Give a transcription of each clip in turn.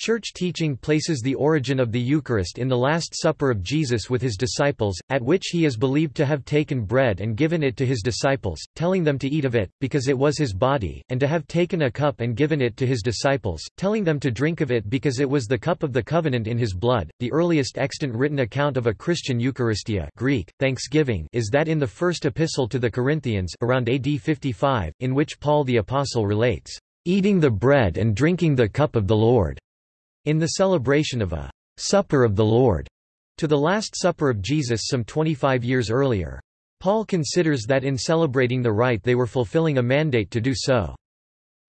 Church teaching places the origin of the Eucharist in the Last Supper of Jesus with his disciples, at which he is believed to have taken bread and given it to his disciples, telling them to eat of it, because it was his body, and to have taken a cup and given it to his disciples, telling them to drink of it because it was the cup of the covenant in his blood. The earliest extant written account of a Christian Eucharistia Greek, thanksgiving is that in the first epistle to the Corinthians around AD 55, in which Paul the Apostle relates, "...eating the bread and drinking the cup of the Lord." In the celebration of a «Supper of the Lord» to the Last Supper of Jesus some 25 years earlier. Paul considers that in celebrating the rite they were fulfilling a mandate to do so.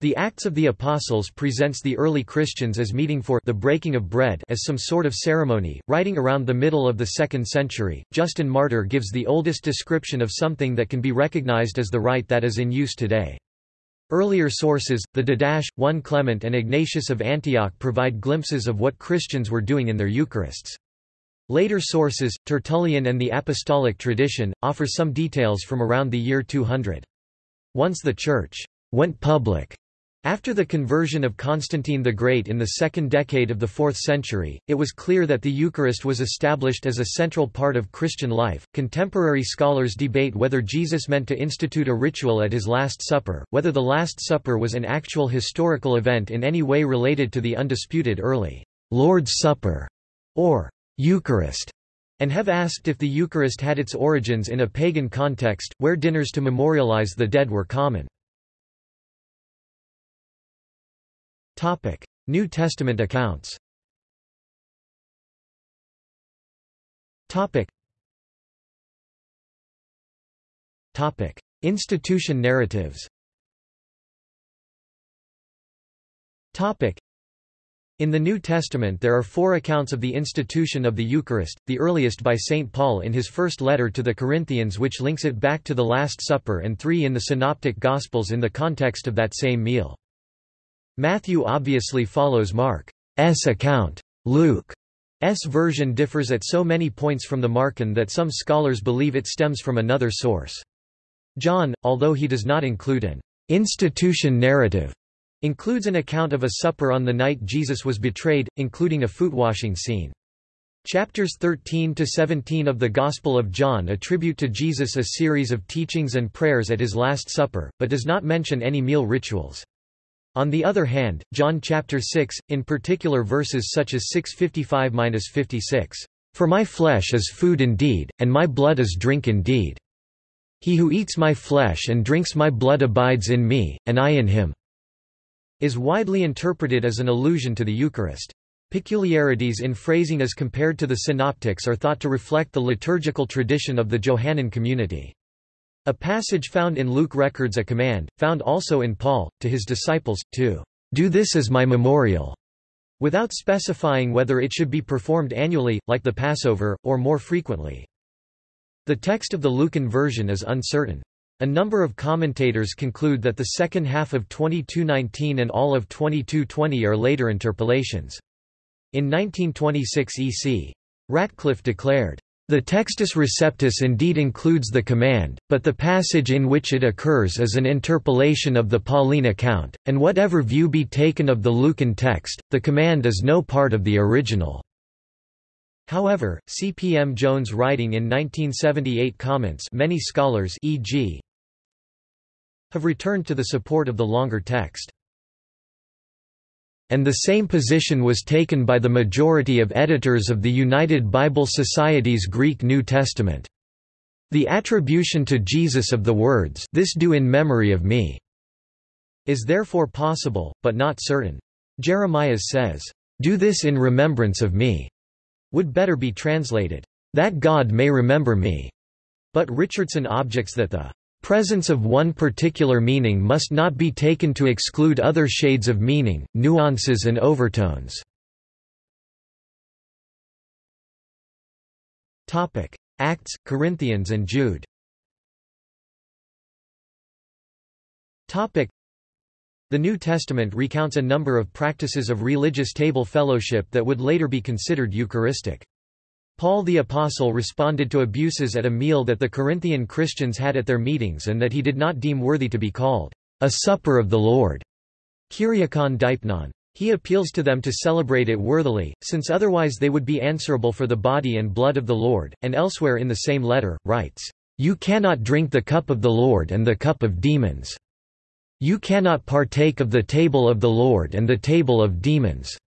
The Acts of the Apostles presents the early Christians as meeting for the breaking of bread as some sort of ceremony, writing around the middle of the 2nd century. Justin Martyr gives the oldest description of something that can be recognized as the rite that is in use today. Earlier sources, the Didache, 1 Clement and Ignatius of Antioch provide glimpses of what Christians were doing in their Eucharists. Later sources, Tertullian and the Apostolic tradition, offer some details from around the year 200. Once the Church went public after the conversion of Constantine the Great in the second decade of the 4th century, it was clear that the Eucharist was established as a central part of Christian life. Contemporary scholars debate whether Jesus meant to institute a ritual at his Last Supper, whether the Last Supper was an actual historical event in any way related to the undisputed early Lord's Supper or Eucharist, and have asked if the Eucharist had its origins in a pagan context, where dinners to memorialize the dead were common. New Testament accounts. Institution narratives. Topic. In the New Testament there are four accounts of the institution of the Eucharist, the earliest by St. Paul in his first letter to the Corinthians which links it back to the Last Supper and three in the Synoptic Gospels in the context of that same meal. Matthew obviously follows Mark's account. Luke's version differs at so many points from the Markan that some scholars believe it stems from another source. John, although he does not include an institution narrative, includes an account of a supper on the night Jesus was betrayed, including a foot-washing scene. Chapters 13 to 17 of the Gospel of John attribute to Jesus a series of teachings and prayers at his Last Supper, but does not mention any meal rituals. On the other hand, John chapter 6, in particular verses such as 655-56, "For my flesh is food indeed, and my blood is drink indeed. He who eats my flesh and drinks my blood abides in me, and I in him," is widely interpreted as an allusion to the Eucharist. Peculiarities in phrasing as compared to the Synoptics are thought to reflect the liturgical tradition of the Johannine community. A passage found in Luke records a command, found also in Paul, to his disciples, to do this as my memorial, without specifying whether it should be performed annually, like the Passover, or more frequently. The text of the Lucan version is uncertain. A number of commentators conclude that the second half of 2219 and all of 2220 are later interpolations. In 1926 EC. Ratcliffe declared, the Textus Receptus indeed includes the command, but the passage in which it occurs is an interpolation of the Pauline account, and whatever view be taken of the Lucan text, the command is no part of the original. However, C. P. M. Jones writing in 1978 comments many scholars e.g. have returned to the support of the longer text and the same position was taken by the majority of editors of the United Bible Society's Greek New Testament. The attribution to Jesus of the words this do in memory of me is therefore possible, but not certain. Jeremias says, Do this in remembrance of me, would better be translated, that God may remember me. But Richardson objects that the Presence of one particular meaning must not be taken to exclude other shades of meaning, nuances and overtones. Acts, Corinthians and Jude The New Testament recounts a number of practices of religious table fellowship that would later be considered Eucharistic. Paul the Apostle responded to abuses at a meal that the Corinthian Christians had at their meetings and that he did not deem worthy to be called a supper of the Lord. Kyriakon deipnon. He appeals to them to celebrate it worthily, since otherwise they would be answerable for the body and blood of the Lord, and elsewhere in the same letter, writes, "You cannot drink the cup of the Lord and the cup of demons. You cannot partake of the table of the Lord and the table of demons."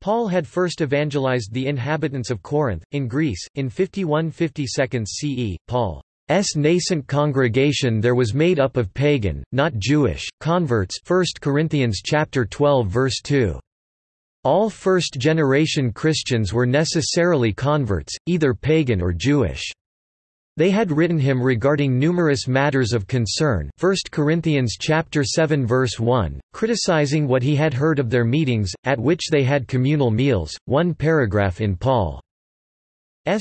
Paul had first evangelized the inhabitants of Corinth, in Greece, in 51–52 CE. Paul's nascent congregation there was made up of pagan, not Jewish, converts 1 Corinthians chapter 12 verse 2. All first-generation Christians were necessarily converts, either pagan or Jewish. They had written him regarding numerous matters of concern 1 Corinthians chapter 7 verse 1, criticizing what he had heard of their meetings, at which they had communal meals. One paragraph in Paul's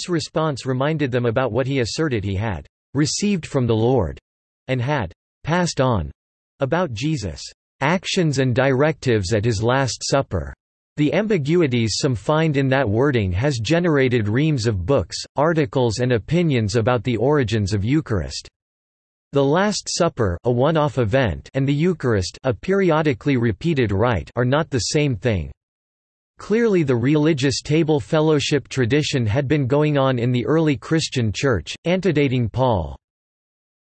response reminded them about what he asserted he had received from the Lord and had passed on about Jesus' actions and directives at his Last Supper. The ambiguities some find in that wording has generated reams of books, articles and opinions about the origins of Eucharist. The Last Supper a one-off event and the Eucharist a periodically repeated rite are not the same thing. Clearly the religious table fellowship tradition had been going on in the early Christian Church, antedating Paul.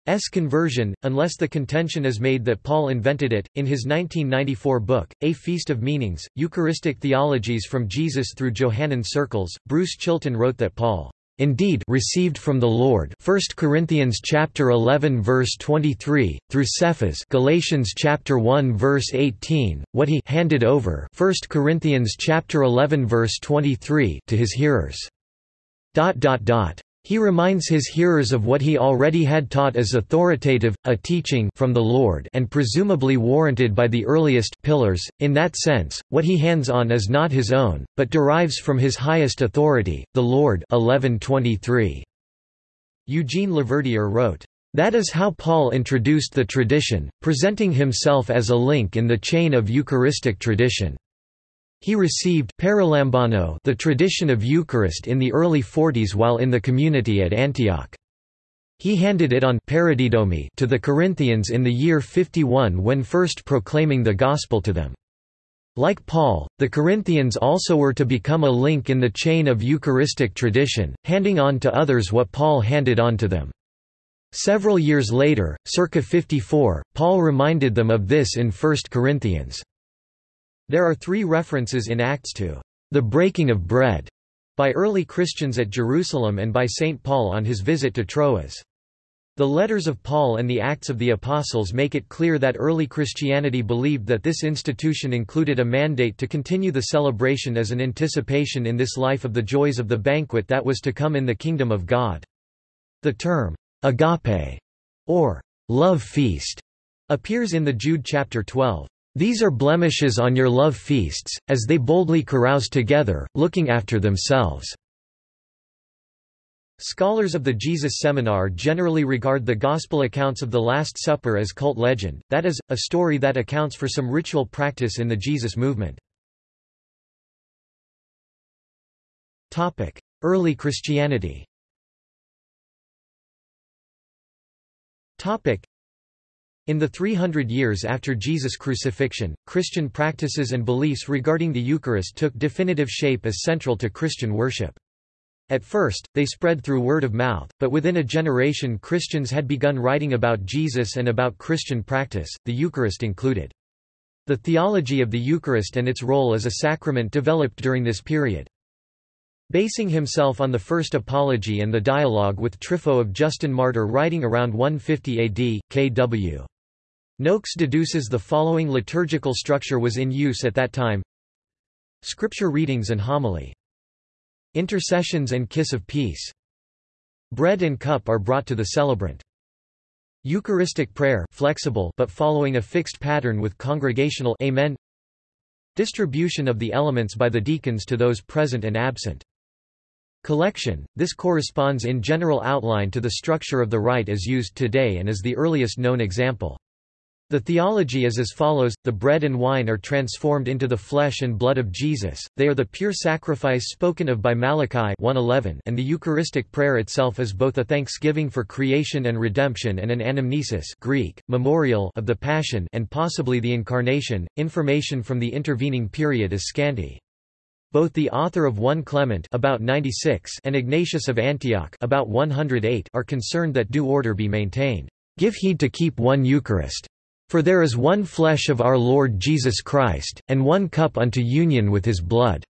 S conversion, unless the contention is made that Paul invented it. In his 1994 book, A Feast of Meanings, Eucharistic Theologies from Jesus through Johannine Circles, Bruce Chilton wrote that Paul indeed received from the Lord 1 Corinthians chapter 11 verse 23 through Cephas Galatians chapter 1 verse 18 what he handed over 1 Corinthians chapter 11 verse 23 to his hearers dot dot dot he reminds his hearers of what he already had taught as authoritative, a teaching from the Lord and presumably warranted by the earliest pillars. In that sense, what he hands on is not his own, but derives from his highest authority, the Lord 1123. Eugene LaVerdiere wrote, that is how Paul introduced the tradition, presenting himself as a link in the chain of Eucharistic tradition. He received the tradition of Eucharist in the early 40s while in the community at Antioch. He handed it on to the Corinthians in the year 51 when first proclaiming the Gospel to them. Like Paul, the Corinthians also were to become a link in the chain of Eucharistic tradition, handing on to others what Paul handed on to them. Several years later, circa 54, Paul reminded them of this in 1 Corinthians. There are three references in Acts to the breaking of bread by early Christians at Jerusalem and by St. Paul on his visit to Troas. The letters of Paul and the Acts of the Apostles make it clear that early Christianity believed that this institution included a mandate to continue the celebration as an anticipation in this life of the joys of the banquet that was to come in the kingdom of God. The term, agape, or love feast, appears in the Jude chapter 12. These are blemishes on your love feasts, as they boldly carouse together, looking after themselves." Scholars of the Jesus Seminar generally regard the Gospel accounts of the Last Supper as cult legend, that is, a story that accounts for some ritual practice in the Jesus movement. Early Christianity in the 300 years after Jesus' crucifixion, Christian practices and beliefs regarding the Eucharist took definitive shape as central to Christian worship. At first, they spread through word of mouth, but within a generation Christians had begun writing about Jesus and about Christian practice, the Eucharist included. The theology of the Eucharist and its role as a sacrament developed during this period. Basing himself on the first apology and the dialogue with Trypho of Justin Martyr writing around 150 AD, K.W. Noakes deduces the following liturgical structure was in use at that time Scripture readings and homily. Intercessions and kiss of peace. Bread and cup are brought to the celebrant. Eucharistic prayer flexible but following a fixed pattern with congregational Amen. Distribution of the elements by the deacons to those present and absent. Collection, this corresponds in general outline to the structure of the rite as used today and is the earliest known example. The theology is as follows, the bread and wine are transformed into the flesh and blood of Jesus, they are the pure sacrifice spoken of by Malachi 1:11, and the Eucharistic prayer itself is both a thanksgiving for creation and redemption and an anamnesis Greek, memorial of the Passion and possibly the Incarnation. Information from the intervening period is scanty. Both the author of 1 Clement about 96 and Ignatius of Antioch about 108 are concerned that due order be maintained. Give heed to keep one Eucharist. For there is one flesh of our Lord Jesus Christ, and one cup unto union with his blood.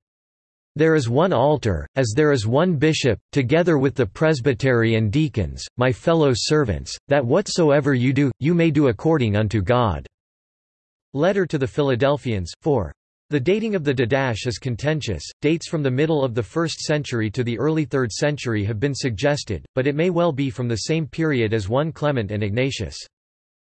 There is one altar, as there is one bishop, together with the presbytery and deacons, my fellow servants, that whatsoever you do, you may do according unto God." Letter to the Philadelphians, 4. The dating of the Didache is contentious, dates from the middle of the 1st century to the early 3rd century have been suggested, but it may well be from the same period as 1 Clement and Ignatius.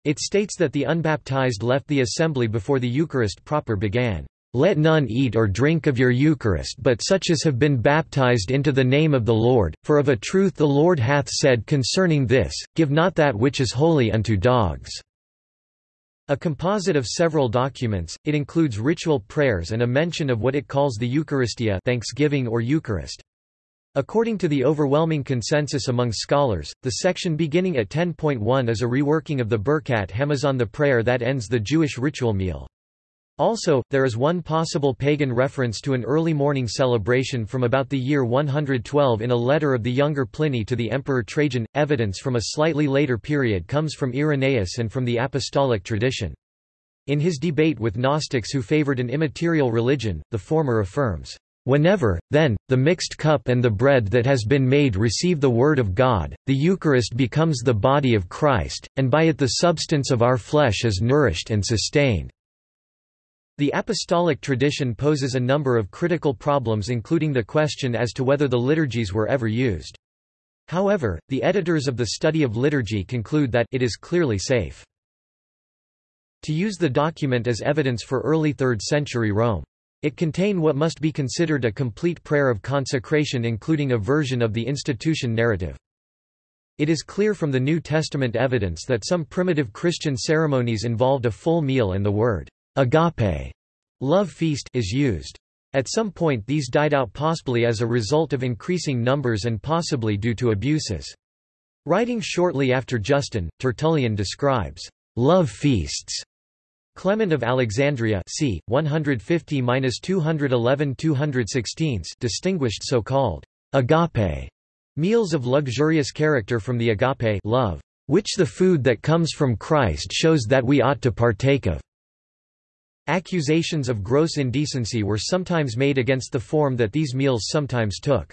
It states that the unbaptized left the assembly before the Eucharist proper began. Let none eat or drink of your Eucharist but such as have been baptized into the name of the Lord, for of a truth the Lord hath said concerning this, Give not that which is holy unto dogs." A composite of several documents, it includes ritual prayers and a mention of what it calls the Eucharistia thanksgiving or Eucharist. According to the overwhelming consensus among scholars, the section beginning at 10.1 is a reworking of the Birkat Hamazon the prayer that ends the Jewish ritual meal. Also, there is one possible pagan reference to an early morning celebration from about the year 112 in a letter of the younger Pliny to the Emperor Trajan. Evidence from a slightly later period comes from Irenaeus and from the apostolic tradition. In his debate with Gnostics who favored an immaterial religion, the former affirms, Whenever, then, the mixed cup and the bread that has been made receive the Word of God, the Eucharist becomes the body of Christ, and by it the substance of our flesh is nourished and sustained." The apostolic tradition poses a number of critical problems including the question as to whether the liturgies were ever used. However, the editors of the study of liturgy conclude that it is clearly safe to use the document as evidence for early 3rd century Rome. It contain what must be considered a complete prayer of consecration including a version of the institution narrative. It is clear from the New Testament evidence that some primitive Christian ceremonies involved a full meal and the word agape love feast is used. At some point these died out possibly as a result of increasing numbers and possibly due to abuses. Writing shortly after Justin, Tertullian describes love feasts Clement of Alexandria c. 150–211–216 distinguished so-called agape meals of luxurious character from the agape love, which the food that comes from Christ shows that we ought to partake of. Accusations of gross indecency were sometimes made against the form that these meals sometimes took.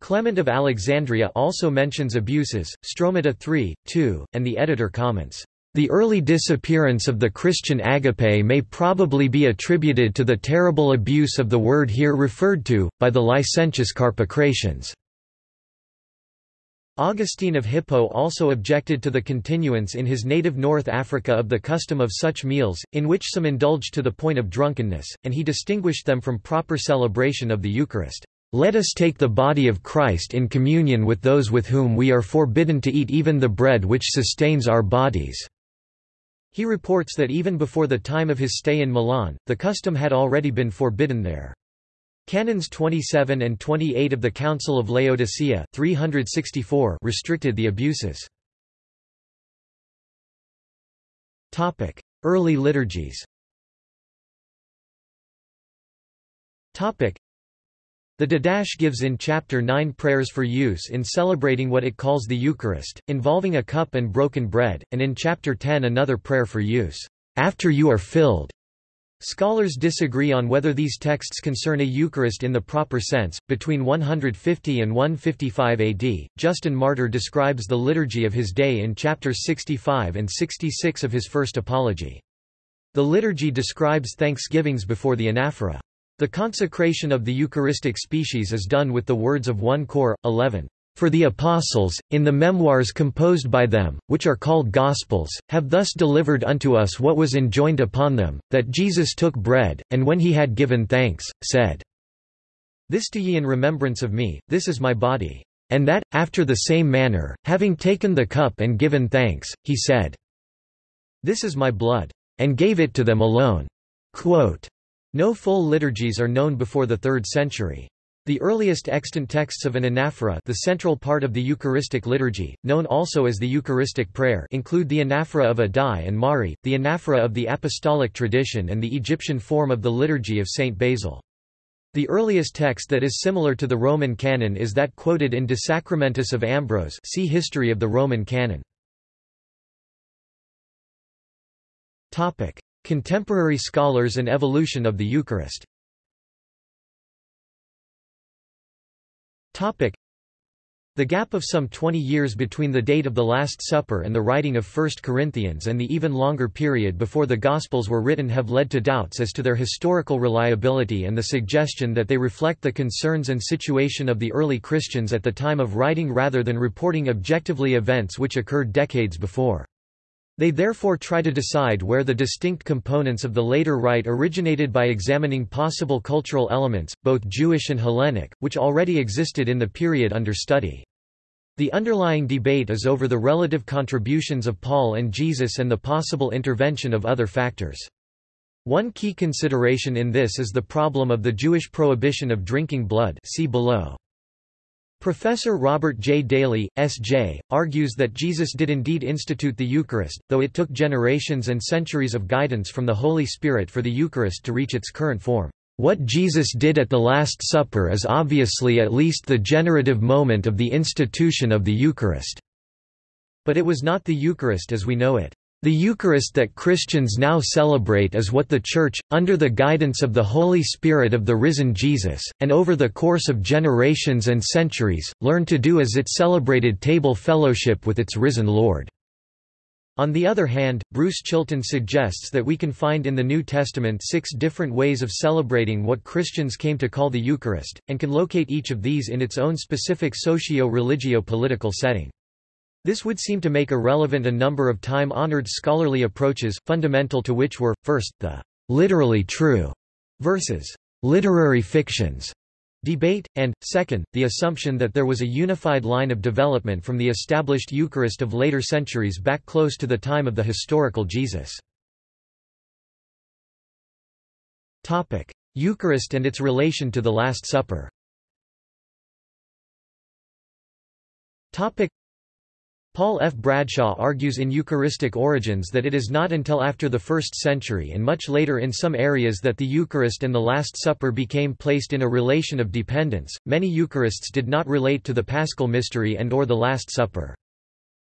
Clement of Alexandria also mentions abuses, Stromata 3, 2, and the editor comments, the early disappearance of the Christian agape may probably be attributed to the terrible abuse of the word here referred to, by the licentious Carpocratians. Augustine of Hippo also objected to the continuance in his native North Africa of the custom of such meals, in which some indulged to the point of drunkenness, and he distinguished them from proper celebration of the Eucharist. Let us take the body of Christ in communion with those with whom we are forbidden to eat even the bread which sustains our bodies. He reports that even before the time of his stay in Milan, the custom had already been forbidden there. Canons 27 and 28 of the Council of Laodicea 364 restricted the abuses. Early liturgies the Didache gives in Chapter 9 prayers for use in celebrating what it calls the Eucharist, involving a cup and broken bread, and in Chapter 10 another prayer for use, after you are filled. Scholars disagree on whether these texts concern a Eucharist in the proper sense. Between 150 and 155 AD, Justin Martyr describes the liturgy of his day in chapters 65 and 66 of his first Apology. The liturgy describes thanksgivings before the anaphora. The consecration of the Eucharistic species is done with the words of 1 Cor. 11. For the Apostles, in the memoirs composed by them, which are called Gospels, have thus delivered unto us what was enjoined upon them, that Jesus took bread, and when he had given thanks, said, This do ye in remembrance of me, this is my body. And that, after the same manner, having taken the cup and given thanks, he said, This is my blood, and gave it to them alone. Quote, no full liturgies are known before the 3rd century. The earliest extant texts of an anaphora the central part of the Eucharistic liturgy, known also as the Eucharistic prayer include the anaphora of Addai and Mari, the anaphora of the apostolic tradition and the Egyptian form of the liturgy of Saint Basil. The earliest text that is similar to the Roman canon is that quoted in De Sacramentis of Ambrose see History of the Roman canon. Contemporary scholars and evolution of the Eucharist The gap of some 20 years between the date of the Last Supper and the writing of 1 Corinthians and the even longer period before the Gospels were written have led to doubts as to their historical reliability and the suggestion that they reflect the concerns and situation of the early Christians at the time of writing rather than reporting objectively events which occurred decades before. They therefore try to decide where the distinct components of the later rite originated by examining possible cultural elements, both Jewish and Hellenic, which already existed in the period under study. The underlying debate is over the relative contributions of Paul and Jesus and the possible intervention of other factors. One key consideration in this is the problem of the Jewish prohibition of drinking blood see below. Professor Robert J. Daly, S.J., argues that Jesus did indeed institute the Eucharist, though it took generations and centuries of guidance from the Holy Spirit for the Eucharist to reach its current form. What Jesus did at the Last Supper is obviously at least the generative moment of the institution of the Eucharist. But it was not the Eucharist as we know it. The Eucharist that Christians now celebrate is what the Church, under the guidance of the Holy Spirit of the risen Jesus, and over the course of generations and centuries, learned to do as it celebrated table fellowship with its risen Lord. On the other hand, Bruce Chilton suggests that we can find in the New Testament six different ways of celebrating what Christians came to call the Eucharist, and can locate each of these in its own specific socio-religio-political setting. This would seem to make irrelevant a number of time-honored scholarly approaches, fundamental to which were, first, the literally true versus literary fictions debate, and, second, the assumption that there was a unified line of development from the established Eucharist of later centuries back close to the time of the historical Jesus. Eucharist and its relation to the Last Supper Paul F. Bradshaw argues in Eucharistic Origins that it is not until after the 1st century and much later in some areas that the Eucharist and the Last Supper became placed in a relation of dependence. Many Eucharists did not relate to the Paschal mystery and or the Last Supper.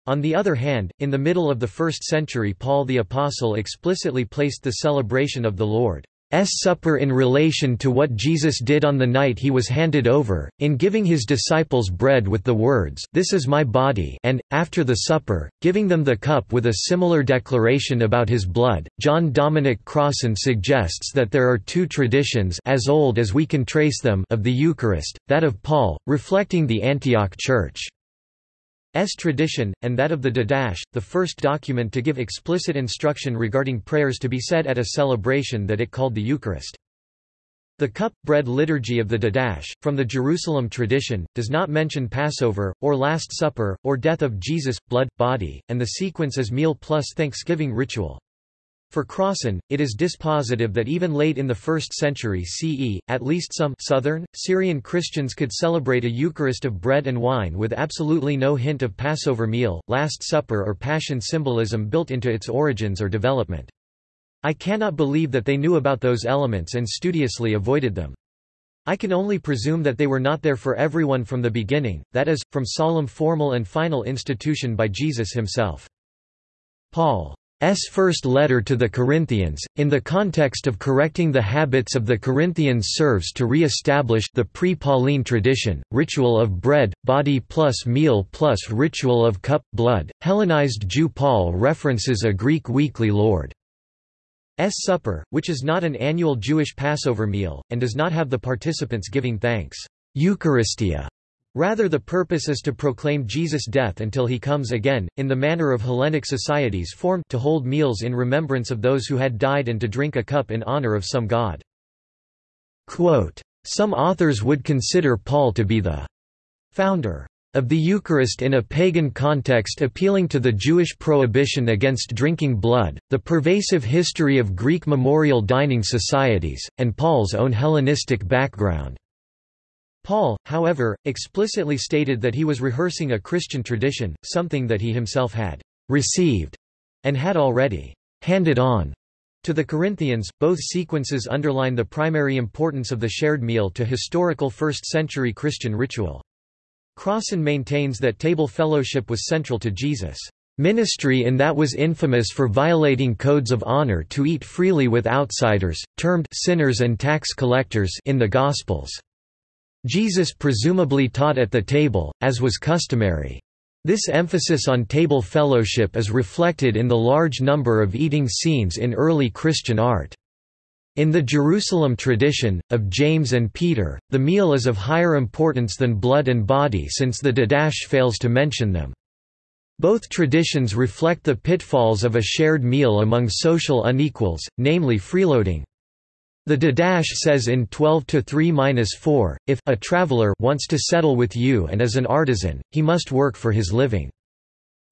On the other hand, in the middle of the 1st century Paul the Apostle explicitly placed the celebration of the Lord supper in relation to what Jesus did on the night he was handed over, in giving his disciples bread with the words, This is my body and, after the supper, giving them the cup with a similar declaration about his blood. John Dominic Crossan suggests that there are two traditions as old as we can trace them of the Eucharist, that of Paul, reflecting the Antioch Church. S tradition, and that of the Didache, the first document to give explicit instruction regarding prayers to be said at a celebration that it called the Eucharist. The cup-bread liturgy of the Didache, from the Jerusalem tradition, does not mention Passover, or Last Supper, or death of Jesus, blood, body, and the sequence is meal plus thanksgiving ritual. For Crossan, it is dispositive that even late in the 1st century CE, at least some southern, Syrian Christians could celebrate a Eucharist of bread and wine with absolutely no hint of Passover meal, Last Supper or Passion symbolism built into its origins or development. I cannot believe that they knew about those elements and studiously avoided them. I can only presume that they were not there for everyone from the beginning, that is, from solemn formal and final institution by Jesus himself. Paul S. first letter to the Corinthians, in the context of correcting the habits of the Corinthians serves to re-establish the pre-Pauline tradition, ritual of bread, body plus meal plus ritual of cup, blood. Hellenized Jew Paul references a Greek weekly Lord's Supper, which is not an annual Jewish Passover meal, and does not have the participants giving thanks. Eucharistia Rather the purpose is to proclaim Jesus' death until he comes again, in the manner of Hellenic societies formed to hold meals in remembrance of those who had died and to drink a cup in honor of some god. Quote, some authors would consider Paul to be the founder of the Eucharist in a pagan context appealing to the Jewish prohibition against drinking blood, the pervasive history of Greek memorial dining societies, and Paul's own Hellenistic background. Paul, however, explicitly stated that he was rehearsing a Christian tradition, something that he himself had received and had already handed on to the Corinthians, both sequences underline the primary importance of the shared meal to historical first-century Christian ritual. Crossan maintains that table fellowship was central to Jesus' ministry in that was infamous for violating codes of honor to eat freely with outsiders, termed sinners and tax collectors in the Gospels. Jesus presumably taught at the table, as was customary. This emphasis on table fellowship is reflected in the large number of eating scenes in early Christian art. In the Jerusalem tradition, of James and Peter, the meal is of higher importance than blood and body since the Didache fails to mention them. Both traditions reflect the pitfalls of a shared meal among social unequals, namely freeloading. The Didache says in 12 to 3-4, if a traveler wants to settle with you and is an artisan, he must work for his living.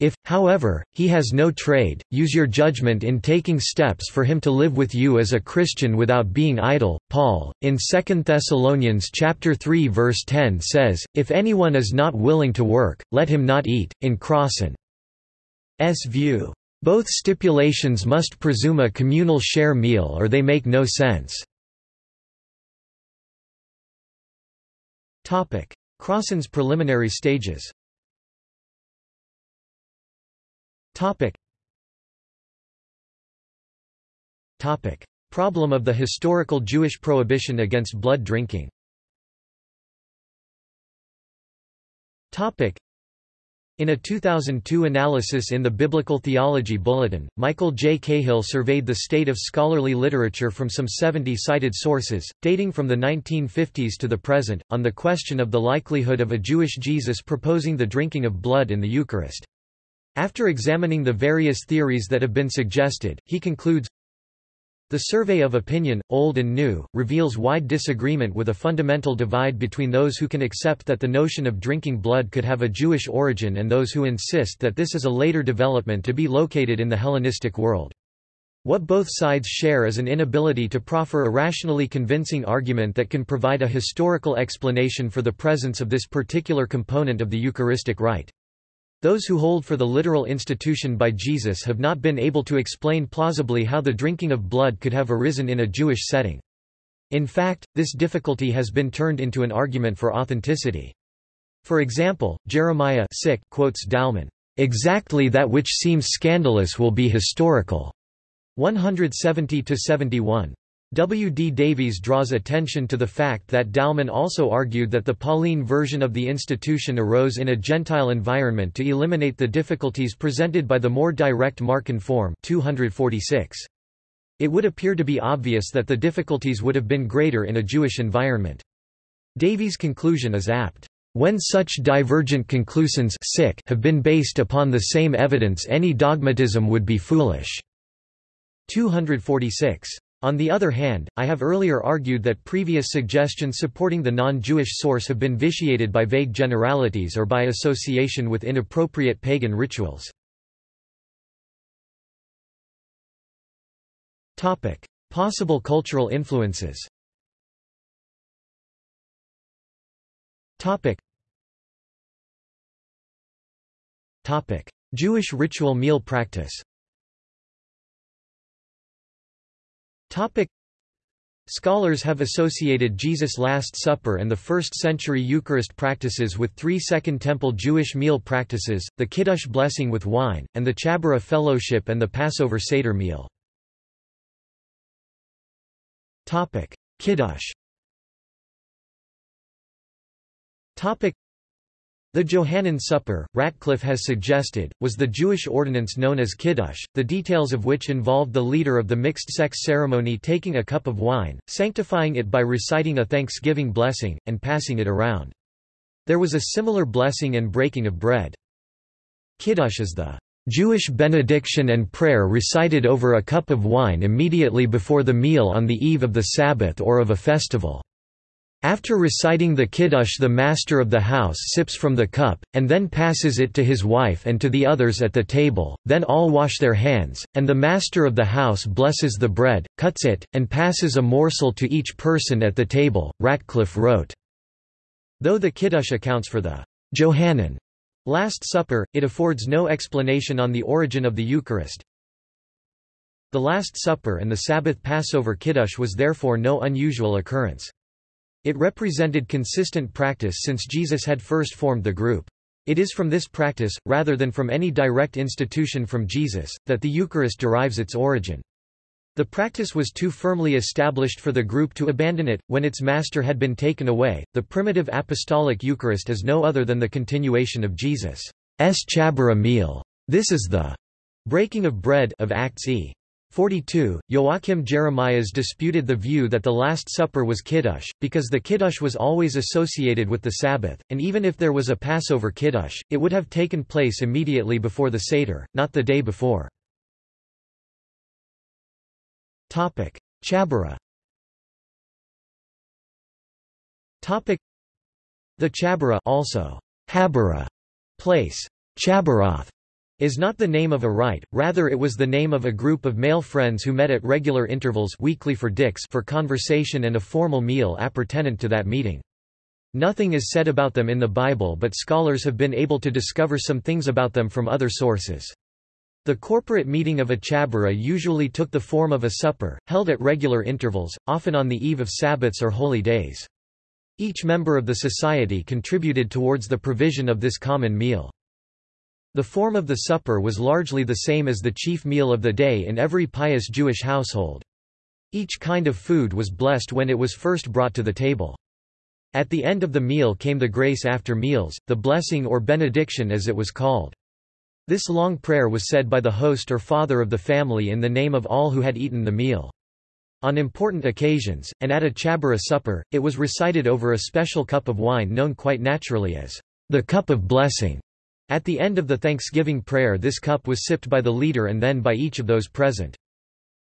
If, however, he has no trade, use your judgment in taking steps for him to live with you as a Christian without being idle. Paul, in 2 Thessalonians chapter 3 verse 10 says, If anyone is not willing to work, let him not eat. In Crossan's view, both stipulations must presume a communal share meal or they make no sense. Crossan's preliminary stages. Problem of the historical Jewish prohibition against blood drinking in a 2002 analysis in the Biblical Theology Bulletin, Michael J. Cahill surveyed the state of scholarly literature from some 70 cited sources, dating from the 1950s to the present, on the question of the likelihood of a Jewish Jesus proposing the drinking of blood in the Eucharist. After examining the various theories that have been suggested, he concludes, the survey of opinion, old and new, reveals wide disagreement with a fundamental divide between those who can accept that the notion of drinking blood could have a Jewish origin and those who insist that this is a later development to be located in the Hellenistic world. What both sides share is an inability to proffer a rationally convincing argument that can provide a historical explanation for the presence of this particular component of the Eucharistic rite. Those who hold for the literal institution by Jesus have not been able to explain plausibly how the drinking of blood could have arisen in a Jewish setting. In fact, this difficulty has been turned into an argument for authenticity. For example, Jeremiah quotes Dalman, "...exactly that which seems scandalous will be historical." 170–71. W. D. Davies draws attention to the fact that Dalman also argued that the Pauline version of the institution arose in a Gentile environment to eliminate the difficulties presented by the more direct Markan form 246. It would appear to be obvious that the difficulties would have been greater in a Jewish environment. Davies' conclusion is apt. When such divergent conclusions have been based upon the same evidence any dogmatism would be foolish. 246. On the other hand, I have earlier argued that previous suggestions supporting the non-Jewish source have been vitiated by vague generalities or by association with inappropriate pagan rituals. Possible cultural influences Jewish ritual meal practice Topic. Scholars have associated Jesus' Last Supper and the first-century Eucharist practices with three Second Temple Jewish meal practices, the Kiddush blessing with wine, and the Chabura fellowship and the Passover Seder meal. Kiddush the Johannine Supper, Ratcliffe has suggested, was the Jewish ordinance known as Kiddush, the details of which involved the leader of the mixed-sex ceremony taking a cup of wine, sanctifying it by reciting a thanksgiving blessing, and passing it around. There was a similar blessing and breaking of bread. Kiddush is the Jewish benediction and prayer recited over a cup of wine immediately before the meal on the eve of the Sabbath or of a festival. After reciting the Kiddush the master of the house sips from the cup, and then passes it to his wife and to the others at the table, then all wash their hands, and the master of the house blesses the bread, cuts it, and passes a morsel to each person at the table, Ratcliffe wrote. Though the Kiddush accounts for the Johannine Last Supper, it affords no explanation on the origin of the Eucharist. The Last Supper and the Sabbath Passover Kiddush was therefore no unusual occurrence. It represented consistent practice since Jesus had first formed the group. It is from this practice, rather than from any direct institution from Jesus, that the Eucharist derives its origin. The practice was too firmly established for the group to abandon it. When its master had been taken away, the primitive apostolic Eucharist is no other than the continuation of Jesus' Chabura meal. This is the breaking of bread of Acts e. 42. Joachim Jeremias disputed the view that the Last Supper was Kiddush, because the Kiddush was always associated with the Sabbath, and even if there was a Passover Kiddush, it would have taken place immediately before the Seder, not the day before. Chabura The Chabura also Habura place Chaburoth is not the name of a rite, rather it was the name of a group of male friends who met at regular intervals weekly for dicks for conversation and a formal meal appurtenant to that meeting. Nothing is said about them in the Bible but scholars have been able to discover some things about them from other sources. The corporate meeting of a chabura usually took the form of a supper, held at regular intervals, often on the eve of Sabbaths or holy days. Each member of the society contributed towards the provision of this common meal. The form of the supper was largely the same as the chief meal of the day in every pious Jewish household. Each kind of food was blessed when it was first brought to the table. At the end of the meal came the grace after meals, the blessing or benediction as it was called. This long prayer was said by the host or father of the family in the name of all who had eaten the meal. On important occasions, and at a chabura supper, it was recited over a special cup of wine known quite naturally as the cup of blessing. At the end of the Thanksgiving prayer this cup was sipped by the leader and then by each of those present.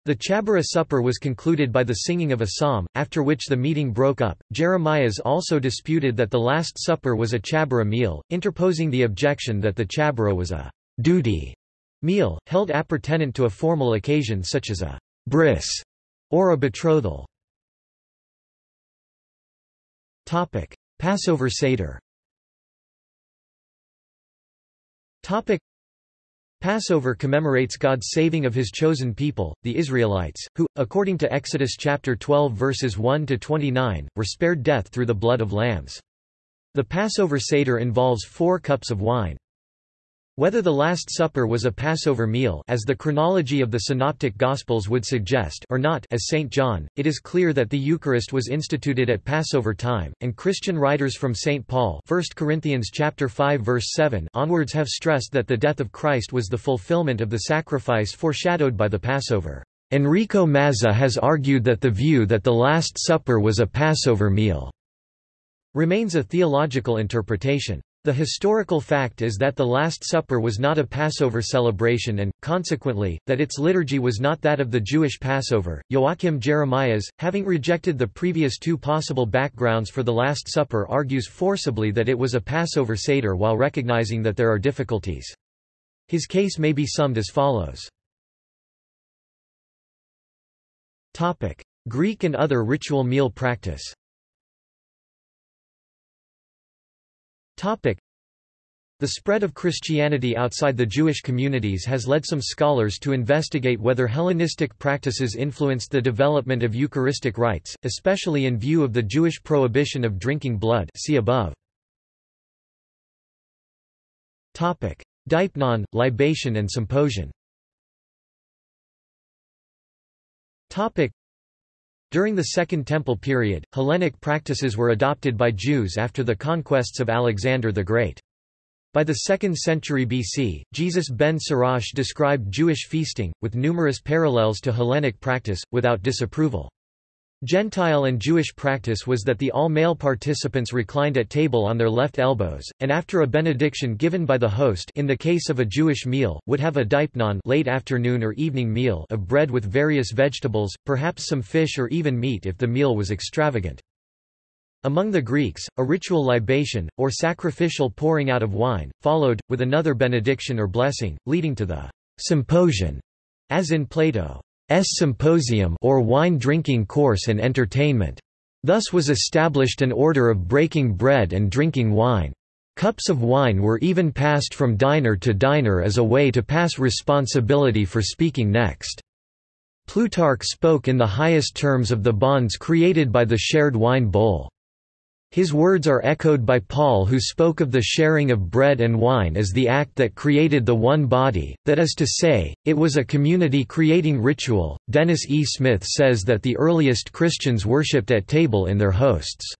The Chabura supper was concluded by the singing of a psalm, after which the meeting broke up. Jeremias also disputed that the Last Supper was a Chabura meal, interposing the objection that the Chabura was a duty meal, held appurtenant to a formal occasion such as a bris or a betrothal. Passover Seder Topic Passover commemorates God's saving of his chosen people, the Israelites, who, according to Exodus chapter 12 verses 1 to 29, were spared death through the blood of lambs. The Passover Seder involves four cups of wine. Whether the Last Supper was a Passover meal as the chronology of the Synoptic Gospels would suggest or not as St. John, it is clear that the Eucharist was instituted at Passover time, and Christian writers from St. Paul 1 Corinthians chapter 5 verse 7 onwards have stressed that the death of Christ was the fulfillment of the sacrifice foreshadowed by the Passover. Enrico Mazza has argued that the view that the Last Supper was a Passover meal remains a theological interpretation. The historical fact is that the Last Supper was not a Passover celebration and, consequently, that its liturgy was not that of the Jewish Passover. Joachim Jeremias, having rejected the previous two possible backgrounds for the Last Supper argues forcibly that it was a Passover Seder while recognizing that there are difficulties. His case may be summed as follows. Greek and other ritual meal practice The spread of Christianity outside the Jewish communities has led some scholars to investigate whether Hellenistic practices influenced the development of Eucharistic rites, especially in view of the Jewish prohibition of drinking blood see above. Deipnon, libation and symposium during the Second Temple period, Hellenic practices were adopted by Jews after the conquests of Alexander the Great. By the 2nd century BC, Jesus ben Sirach described Jewish feasting, with numerous parallels to Hellenic practice, without disapproval. Gentile and Jewish practice was that the all-male participants reclined at table on their left elbows, and after a benediction given by the host in the case of a Jewish meal, would have a deipnon late afternoon or evening meal of bread with various vegetables, perhaps some fish or even meat if the meal was extravagant. Among the Greeks, a ritual libation, or sacrificial pouring out of wine, followed, with another benediction or blessing, leading to the symposion, as in Plato's symposium or wine-drinking course and entertainment. Thus was established an order of breaking bread and drinking wine. Cups of wine were even passed from diner to diner as a way to pass responsibility for speaking next. Plutarch spoke in the highest terms of the bonds created by the shared wine bowl. His words are echoed by Paul who spoke of the sharing of bread and wine as the act that created the one body, that is to say, it was a community creating ritual. Dennis E. Smith says that the earliest Christians worshipped at table in their hosts'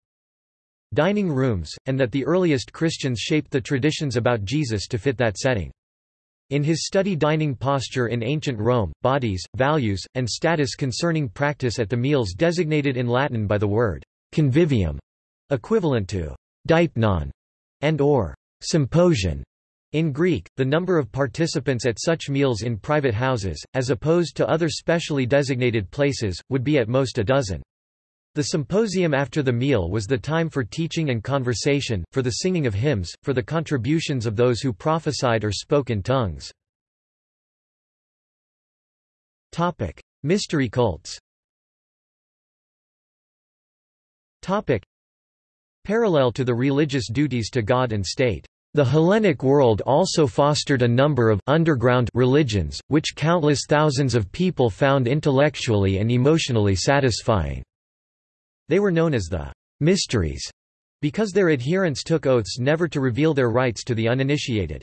dining rooms, and that the earliest Christians shaped the traditions about Jesus to fit that setting. In his study Dining Posture in Ancient Rome, bodies, values, and status concerning practice at the meals designated in Latin by the word convivium, equivalent to deipnon, and or symposion. In Greek, the number of participants at such meals in private houses, as opposed to other specially designated places, would be at most a dozen. The symposium after the meal was the time for teaching and conversation, for the singing of hymns, for the contributions of those who prophesied or spoke in tongues. Mystery cults Parallel to the religious duties to God and state, the Hellenic world also fostered a number of underground religions, which countless thousands of people found intellectually and emotionally satisfying. They were known as the mysteries because their adherents took oaths never to reveal their rites to the uninitiated.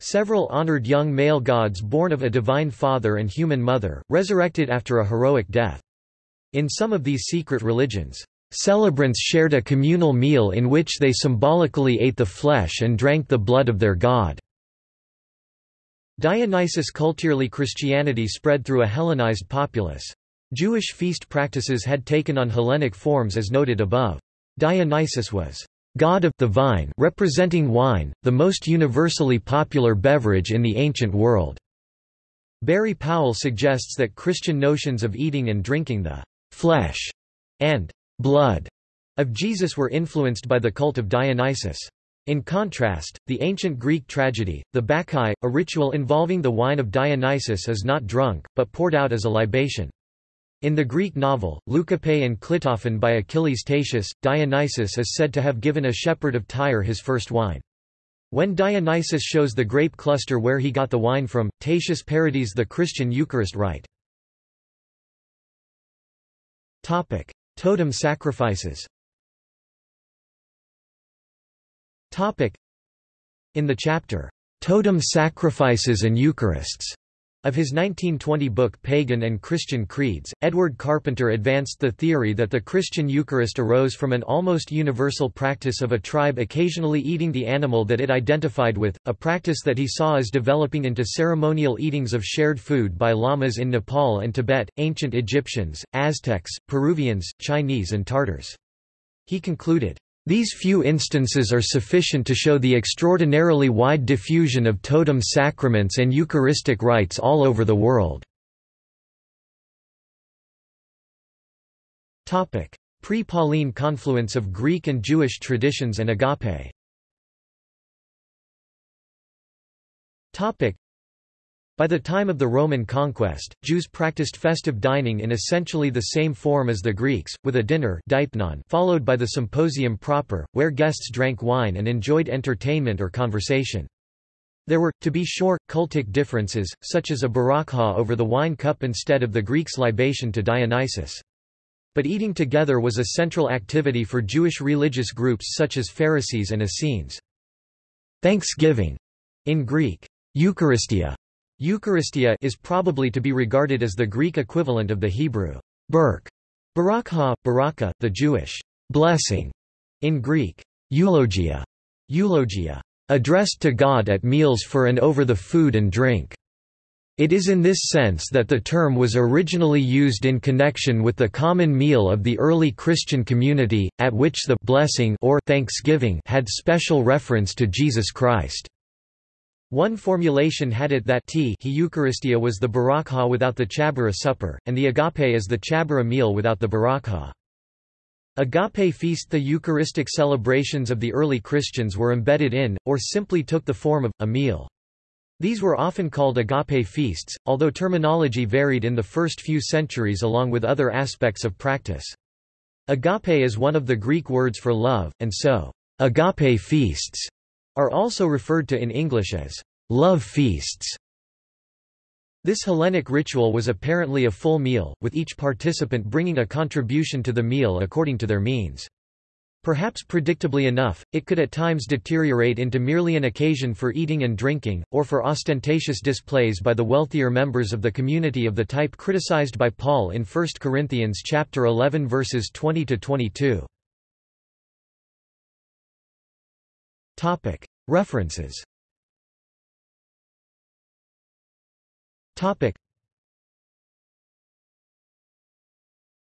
Several honored young male gods born of a divine father and human mother, resurrected after a heroic death. In some of these secret religions, celebrants shared a communal meal in which they symbolically ate the flesh and drank the blood of their god. Dionysus culturally Christianity spread through a Hellenized populace. Jewish feast practices had taken on Hellenic forms as noted above. Dionysus was god of the vine representing wine, the most universally popular beverage in the ancient world. Barry Powell suggests that Christian notions of eating and drinking the flesh and blood of Jesus were influenced by the cult of Dionysus. In contrast, the ancient Greek tragedy, the Bacchae, a ritual involving the wine of Dionysus is not drunk, but poured out as a libation. In the Greek novel, Leucippe and Clitophon by Achilles Tatius, Dionysus is said to have given a shepherd of Tyre his first wine. When Dionysus shows the grape cluster where he got the wine from, Tatius parodies the Christian Eucharist rite. Totem sacrifices. In the chapter, Totem Sacrifices and Eucharists, of his 1920 book Pagan and Christian Creeds, Edward Carpenter advanced the theory that the Christian Eucharist arose from an almost universal practice of a tribe occasionally eating the animal that it identified with, a practice that he saw as developing into ceremonial eatings of shared food by lamas in Nepal and Tibet, ancient Egyptians, Aztecs, Peruvians, Chinese and Tartars. He concluded, these few instances are sufficient to show the extraordinarily wide diffusion of totem sacraments and Eucharistic rites all over the world. Pre-Pauline confluence of Greek and Jewish traditions and agape by the time of the Roman conquest, Jews practiced festive dining in essentially the same form as the Greeks, with a dinner followed by the symposium proper, where guests drank wine and enjoyed entertainment or conversation. There were, to be sure, cultic differences, such as a barakah over the wine cup instead of the Greeks' libation to Dionysus. But eating together was a central activity for Jewish religious groups such as Pharisees and Essenes. Thanksgiving, in Greek, Eucharistia, Eucharistia is probably to be regarded as the Greek equivalent of the Hebrew berk, barakha, baraka, the Jewish blessing, in Greek, eulogia, eulogia, addressed to God at meals for and over the food and drink. It is in this sense that the term was originally used in connection with the common meal of the early Christian community, at which the blessing or thanksgiving had special reference to Jesus Christ. One formulation had it that he Eucharistia was the barakah without the chabura supper, and the agape is the chabura meal without the barakah. Agape feast The Eucharistic celebrations of the early Christians were embedded in, or simply took the form of, a meal. These were often called agape feasts, although terminology varied in the first few centuries along with other aspects of practice. Agape is one of the Greek words for love, and so, agape feasts are also referred to in English as love feasts. This Hellenic ritual was apparently a full meal, with each participant bringing a contribution to the meal according to their means. Perhaps predictably enough, it could at times deteriorate into merely an occasion for eating and drinking, or for ostentatious displays by the wealthier members of the community of the type criticized by Paul in 1 Corinthians chapter 11 verses 20 Topic: References. Topic.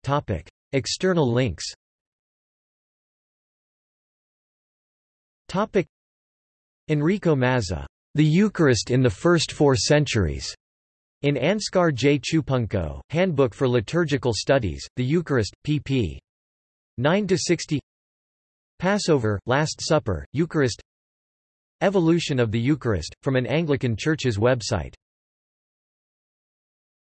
Topic: External links. Topic Enrico Mazza, The Eucharist in the First Four Centuries. In Anscar J. Chupungco, Handbook for Liturgical Studies, The Eucharist, pp. 9–60 Passover, Last Supper, Eucharist. Evolution of the Eucharist, from an Anglican Church's website